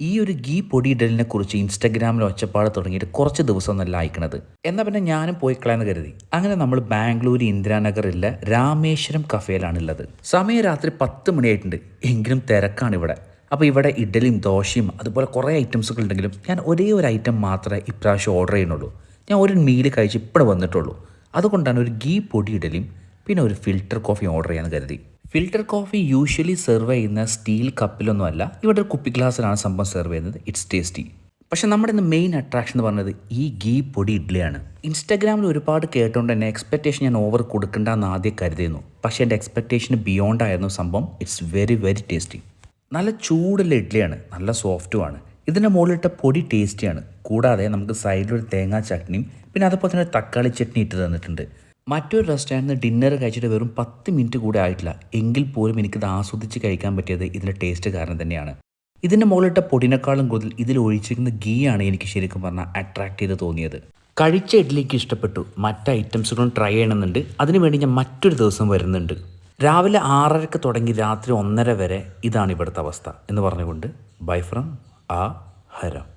ഈ ഒരു ഗീ പൊടിയിടലിനെ കുറിച്ച് ഇൻസ്റ്റഗ്രാമിൽ ഒച്ചപ്പാട് തുടങ്ങിയിട്ട് കുറച്ച് ദിവസം ഒന്നല്ല അയക്കണത് എന്നാൽ പിന്നെ ഞാനും പോയി കളയാന്ന് കരുതി. അങ്ങനെ നമ്മൾ ബാംഗ്ലൂർ ഇന്ദിരാനഗറിലെ രാമേശ്വരം കഫേയിലാണുള്ളത് സമയം രാത്രി പത്ത് മണിയായിട്ടുണ്ട്. എങ്കിലും തിരക്കാണ് ഇവിടെ അപ്പോൾ ഇവിടെ ഇഡലിയും ദോശയും അതുപോലെ കുറേ ഐറ്റംസുകൾ ഉണ്ടെങ്കിലും ഞാൻ ഒരേ ഒരു ഐറ്റം മാത്രമേ ഇപ്രാവശ്യം ഓർഡർ ചെയ്യുന്നുള്ളൂ. ഞാൻ ഒരു മീൽ കഴിച്ച് ഇപ്പോൾ വന്നിട്ടുള്ളൂ. അതുകൊണ്ടാണ് ഒരു ഗീ പൊടി ഇഡലിയും പിന്നെ ഒരു ഫിൽറ്റർ കോഫി ഓർഡർ ചെയ്യാൻ കരുതി. ഫിൽറ്റർ കോഫി യൂഷ്വലി സെർവ് ചെയ്യുന്ന സ്റ്റീൽ കപ്പിലൊന്നും അല്ല ഇവിടെ ഒരു കുപ്പി ഗ്ലാസ്സിലാണ് സംഭവം സെർവ് ചെയ്യുന്നത്. ഇറ്റ്സ് ടേസ്റ്റി പക്ഷെ നമ്മുടെ ഇന്ന് മെയിൻ അട്രാക്ഷൻ എന്ന് പറഞ്ഞത് ഈ ഗീ പൊടി ഇഡ്ഡലിയാണ്. ഇൻസ്റ്റാഗ്രാമിൽ ഒരുപാട് കേട്ടുകൊണ്ട് തന്നെ എക്സ്പെക്റ്റേഷൻ ഞാൻ ഓവർ കൊടുക്കണ്ടെന്ന് ആദ്യം കരുതിയിരുന്നു. പക്ഷേ എന്റെ എക്സ്പെക്റ്റേഷന് ബിയോണ്ട് ആയിരുന്നു സംഭവം. ഇറ്റ്സ് വെരി വെരി ടേസ്റ്റി നല്ല ചൂടുള്ള ഇഡ്ഡലിയാണ്. നല്ല സോഫ്റ്റുമാണ് ഇതിന്റെ മുകളിലിട്ട പൊടി ടേസ്റ്റിയാണ് കൂടാതെ നമുക്ക് സൈഡിലൊരു തേങ്ങാ ചട്നിയും പിന്നെ അതുപോലെ തന്നെ തക്കാളി ചട്നി ഇട്ട് തന്നിട്ടുണ്ട്. മറ്റൊരു റെസ്റ്റോറന്റിൽ നിന്ന് ഡിന്നർ കഴിച്ചിട്ട് വെറും പത്ത് മിനിറ്റ് കൂടെ ആയിട്ടില്ല. എങ്കിൽ പോലും എനിക്കിത് ആസ്വദിച്ച് കഴിക്കാൻ പറ്റിയത് ഇതിന്റെ ടേസ്റ്റ് കാരണം തന്നെയാണ്. ഇതിന്റെ മുകളിലിട്ട പൊടിനേക്കാളും കൂടുതൽ ഇതിൽ ഒഴിച്ചിരിക്കുന്ന ഗീ ആണ് എനിക്ക് ശരിക്കും പറഞ്ഞാൽ അട്രാക്ട് ചെയ്ത് തോന്നിയത്. കഴിച്ച ഇഡ്ഡലിക്ക് ഇഷ്ടപ്പെട്ടു. മറ്റ് ഐറ്റംസുകളും ട്രൈ ചെയ്യണമെന്നുണ്ട്. അതിനുവേണ്ടി ഞാൻ മറ്റൊരു ദിവസം വരുന്നുണ്ട്. രാവിലെ ആറരക്ക് തുടങ്ങി രാത്രി ഒന്നര വരെ ഇതാണ് ഇവിടുത്തെ അവസ്ഥ എന്ന് പറഞ്ഞുകൊണ്ട് ബൈ ഫ്രം ആ ഹരം.